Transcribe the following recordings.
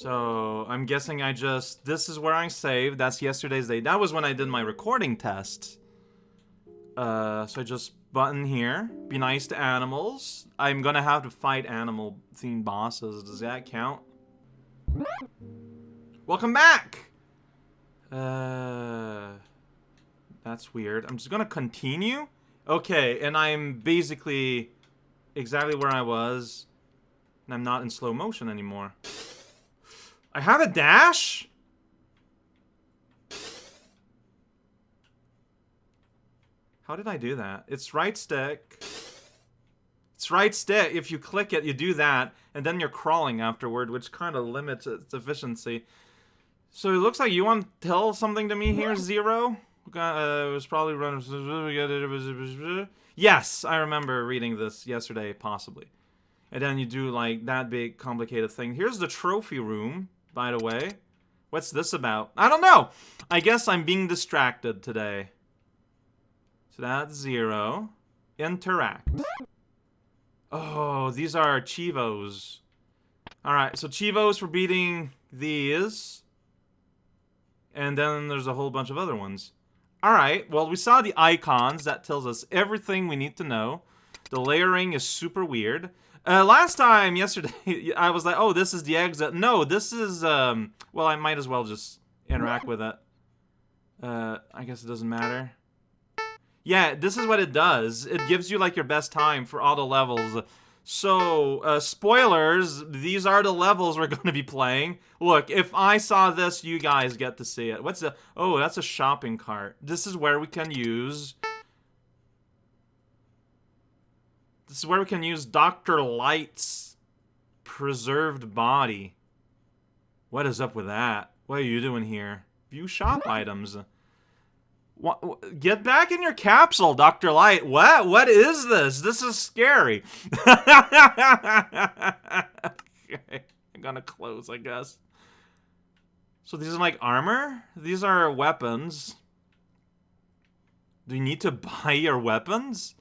So, I'm guessing I just... This is where I saved. That's yesterday's day. That was when I did my recording test. Uh, so I just button here. Be nice to animals. I'm gonna have to fight animal-themed bosses. Does that count? Welcome back! Uh... That's weird. I'm just gonna continue? Okay, and I'm basically exactly where I was. And I'm not in slow motion anymore. I have a dash? How did I do that? It's right stick. It's right stick. If you click it, you do that, and then you're crawling afterward, which kind of limits its efficiency. So it looks like you want to tell something to me here, Zero? Uh, it was probably run. Yes, I remember reading this yesterday, possibly. And then you do like that big complicated thing. Here's the trophy room, by the way. What's this about? I don't know. I guess I'm being distracted today. So that's zero. Interact. Oh, these are Chivos. Alright, so Chivos for beating these. And then there's a whole bunch of other ones. Alright, well, we saw the icons. That tells us everything we need to know. The layering is super weird. Uh, last time, yesterday, I was like, oh, this is the exit. No, this is, um, well, I might as well just interact with it. Uh, I guess it doesn't matter. Yeah, this is what it does. It gives you, like, your best time for all the levels. So, uh, spoilers, these are the levels we're going to be playing. Look, if I saw this, you guys get to see it. What's the... Oh, that's a shopping cart. This is where we can use... This is where we can use Dr. Light's preserved body. What is up with that? What are you doing here? View shop items. What, get back in your capsule, Dr. Light. What? What is this? This is scary. okay. I'm gonna close, I guess. So these are like armor? These are weapons. Do you need to buy your weapons?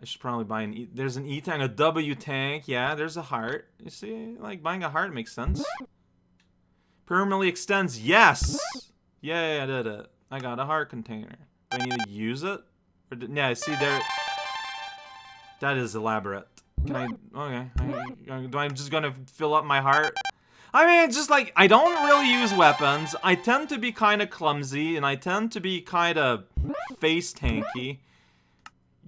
I should probably buy an E. There's an E tank, a W tank. Yeah, there's a heart. You see, like buying a heart makes sense. Permanently extends. Yes. Yeah, I did it. I got a heart container. Do I need to use it? Or do, yeah, see there. That is elaborate. Can I? Okay. I, uh, do I'm just gonna fill up my heart? I mean, just like I don't really use weapons. I tend to be kind of clumsy, and I tend to be kind of face tanky.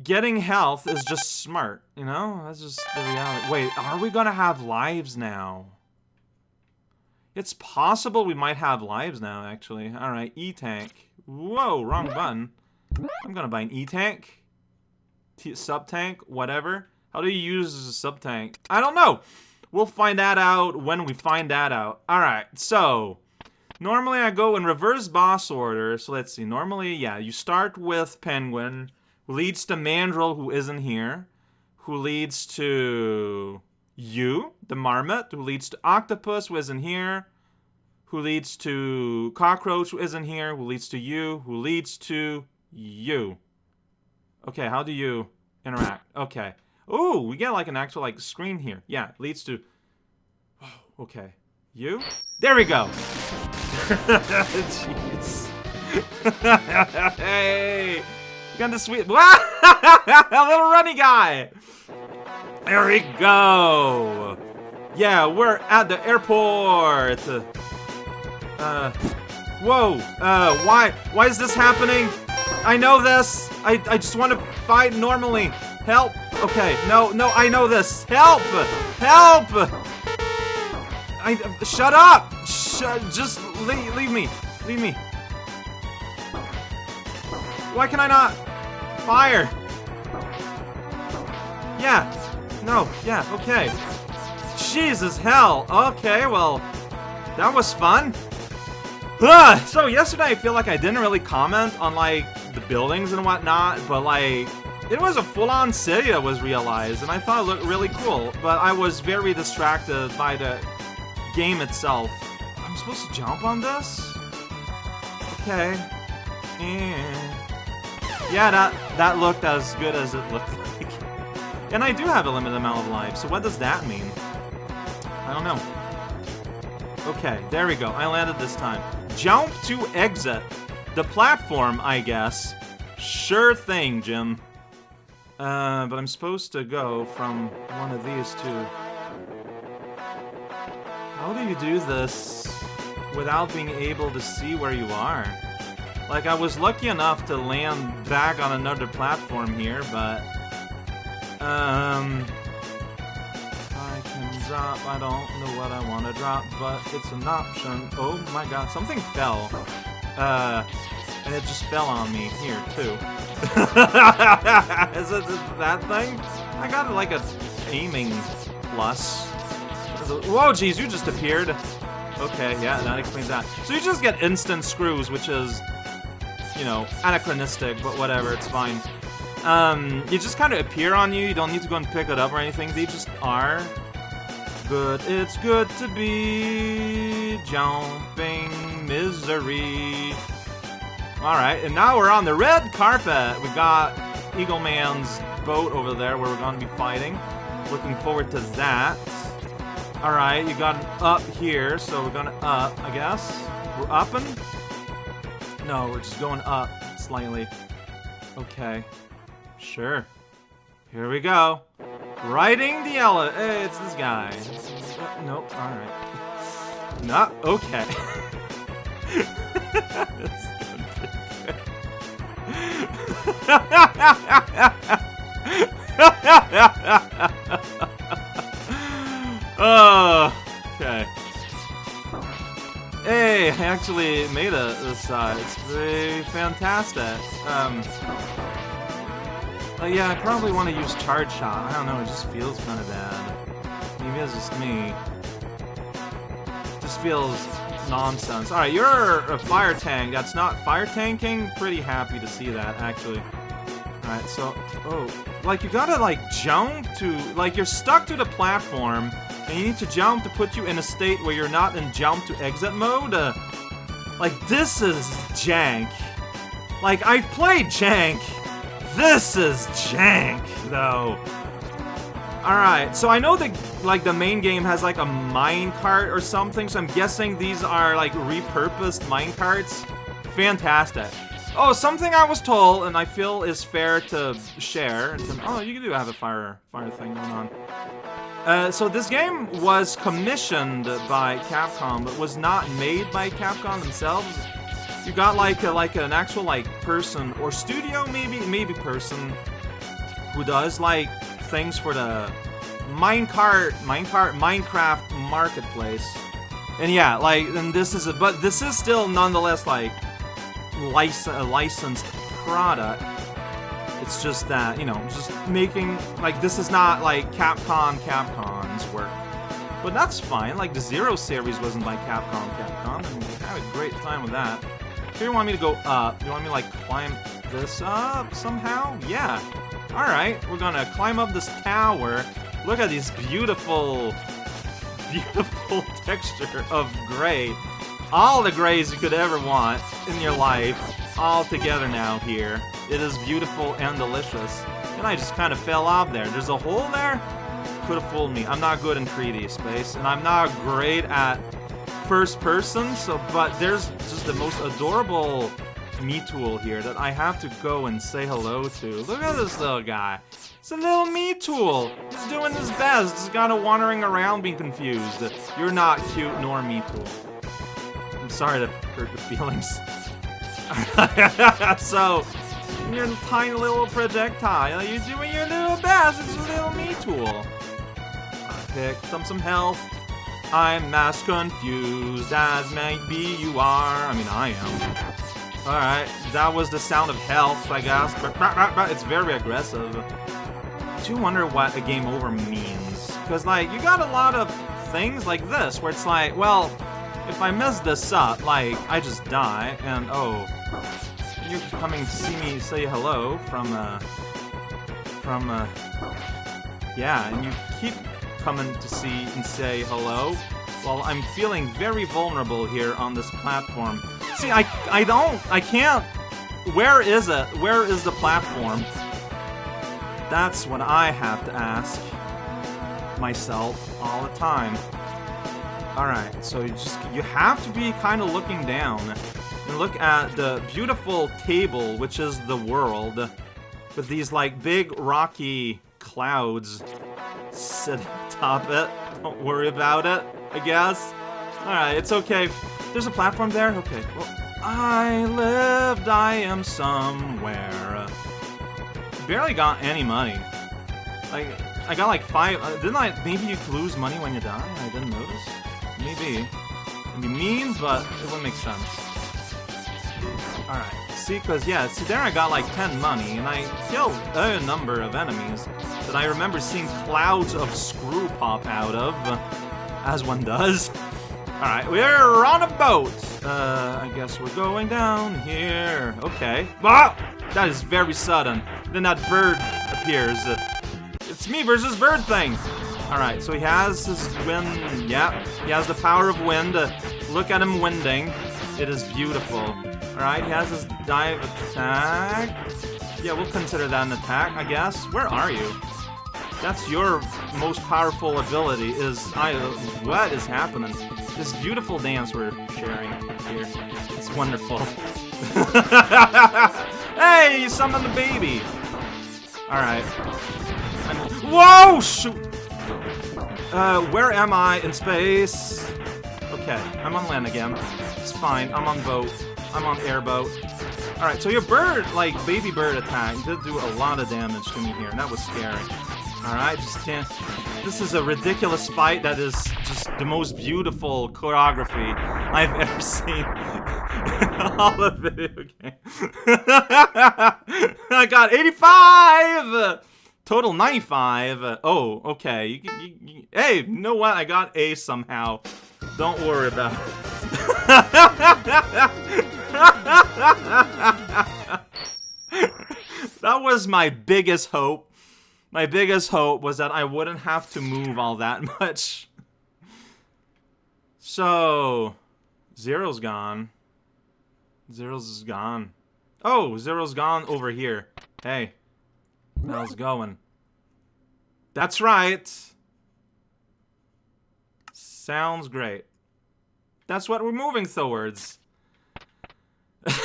Getting health is just smart, you know? That's just the reality. Wait, are we gonna have lives now? It's possible we might have lives now, actually. Alright, E-Tank. Whoa, wrong button. I'm gonna buy an E-Tank. Sub-Tank, whatever. How do you use a sub-tank? I don't know! We'll find that out when we find that out. Alright, so... Normally I go in reverse boss order. So let's see. Normally, yeah, you start with Penguin, leads to Mandrill, who isn't here, who leads to you, the Marmot, who leads to Octopus, who isn't here, who leads to Cockroach, who isn't here, who leads to you, who leads to you. Okay, how do you interact? Okay. Oh, we get like an actual like screen here. Yeah, leads to... Oh, okay. You? There we go! Jeez. hey! The sweet... a little runny guy! There we go! Yeah, we're at the airport! Uh, whoa, uh, why, why is this happening? I know this! I, I just want to fight normally! Help! Okay, no, no, I know this! Help! Help! I, shut up! Shut, just leave, leave me. Leave me. Why can I not? Fire! Yeah. No, yeah, okay. Jesus hell. Okay, well, that was fun. Ugh, so yesterday I feel like I didn't really comment on like the buildings and whatnot, but like it was a full-on city that was realized, and I thought it looked really cool. But I was very distracted by the game itself. I'm supposed to jump on this? Okay. Yeah, yeah that that looked as good as it looked like. And I do have a limited amount of life, so what does that mean? I don't know. Okay, there we go. I landed this time. Jump to exit. The platform, I guess. Sure thing, Jim. Uh, but I'm supposed to go from one of these two. How do you do this without being able to see where you are? Like, I was lucky enough to land back on another platform here, but... Um... I can drop, I don't know what I want to drop, but it's an option. Oh my god, something fell. Uh... And it just fell on me here, too. Is it that thing? I got like a aiming plus. Whoa, jeez, you just appeared. Okay, yeah, that explains that. So you just get instant screws, which is, you know, anachronistic, but whatever, it's fine. Um, you just kind of appear on you, you don't need to go and pick it up or anything, they just are. But it's good to be jumping misery. Alright, and now we're on the red carpet. We got Eagle Man's boat over there where we're going to be fighting. Looking forward to that. Alright, you got an up here, so we're gonna up, I guess. We're upping? No, we're just going up slightly. Okay. Sure. Here we go. Riding the elevator. Hey, it's this guy. Uh, nope, alright. Not okay. oh, okay. Hey, I actually made it this side. It's very fantastic. Um, uh, yeah, I probably want to use Charge Shot. I don't know, it just feels kind of bad. Maybe it's just me. Just feels nonsense. Alright, you're a fire tank. That's not fire tanking. Pretty happy to see that, actually. Alright, so... Oh. Like, you gotta, like, jump to... Like, you're stuck to the platform, and you need to jump to put you in a state where you're not in jump to exit mode. Uh, like, this is jank. Like, I've played jank. This is jank, though. Alright, so I know that, like, the main game has, like, a minecart or something, so I'm guessing these are, like, repurposed minecarts. Fantastic. Oh, something I was told, and I feel is fair to share. Oh, you do have a fire, fire thing going on. Uh, so this game was commissioned by Capcom, but was not made by Capcom themselves. You got like a, like an actual like person or studio, maybe maybe person, who does like things for the minecart, minecart, Minecraft marketplace. And yeah, like, and this is a, but this is still nonetheless like lic a licensed product. It's just that, you know, just making, like, this is not like Capcom Capcom's work. But that's fine, like, the Zero series wasn't by Capcom Capcom, I had a great time with that. Here you want me to go up, you want me to, like, climb this up somehow? Yeah. Alright, we're gonna climb up this tower. Look at this beautiful, beautiful texture of gray. All the grays you could ever want in your life, all together now here. It is beautiful and delicious. And I just kind of fell off there. There's a hole there? Could have fooled me. I'm not good in 3D space, and I'm not great at first person, so but there's just the most adorable Metool here that I have to go and say hello to. Look at this little guy. It's a little Metool. He's doing his best. He's kind of wandering around being confused. You're not cute nor me tool. I'm sorry to hurt your feelings. so, your tiny little projectile, you're doing your little best. It's a little Metool. I picked up some health. I'm as confused as maybe you are. I mean, I am. Alright, that was the sound of health, I guess. But It's very aggressive. I do wonder what a game over means. Because, like, you got a lot of things like this, where it's like, well, if I mess this up, like, I just die, and, oh, you're coming to see me say hello from, uh, from, uh, yeah, and you keep coming to see and say hello, while I'm feeling very vulnerable here on this platform. See, I, I don't, I can't. Where is it? Where is the platform? That's what I have to ask myself all the time. Alright, so you just you have to be kind of looking down and look at the beautiful table, which is the world, with these like big rocky clouds sitting atop it. Don't worry about it, I guess. Alright, it's okay. There's a platform there? Okay. Well, I lived, I am somewhere. Barely got any money. Like, I got like five. Uh, didn't I? Maybe you lose money when you die? I didn't notice. Maybe. It'd be mean, but it would make sense. Alright. See, because, yeah, see, there I got like 10 money, and I killed a number of enemies that I remember seeing clouds of screw pop out of, as one does. Alright, we're on a boat. Uh, I guess we're going down here. Okay. Wow! That is very sudden. Then that bird appears. It's me versus bird thing. Alright, so he has his wind. Yeah, he has the power of wind. Look at him winding. It is beautiful. Alright, he has his dive attack. Yeah, we'll consider that an attack, I guess. Where are you? That's your most powerful ability, is... I... What is happening? This beautiful dance we're sharing here. It's wonderful. hey, you summoned the baby! Alright. Whoa! Shoot! Uh, where am I in space? Okay, I'm on land again. It's fine. I'm on boat. I'm on airboat. Alright, so your bird, like, baby bird attack did do a lot of damage to me here, and that was scary. Alright, just can't... This is a ridiculous fight that is just the most beautiful choreography I've ever seen in all of video game. I got 85! Total 95. Oh, okay. You, you, you, hey, you know what? I got A somehow. Don't worry about it. that was my biggest hope. My biggest hope was that I wouldn't have to move all that much. So, Zero's gone. Zero's gone. Oh, Zero's gone over here. Hey, how's going? That's right. Sounds great. That's what we're moving towards. I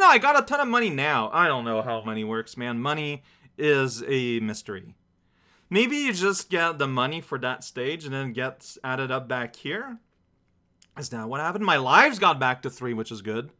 know, I got a ton of money now. I don't know how money works, man. Money is a mystery. Maybe you just get the money for that stage and then gets added up back here. Is that what happened? My lives got back to three, which is good.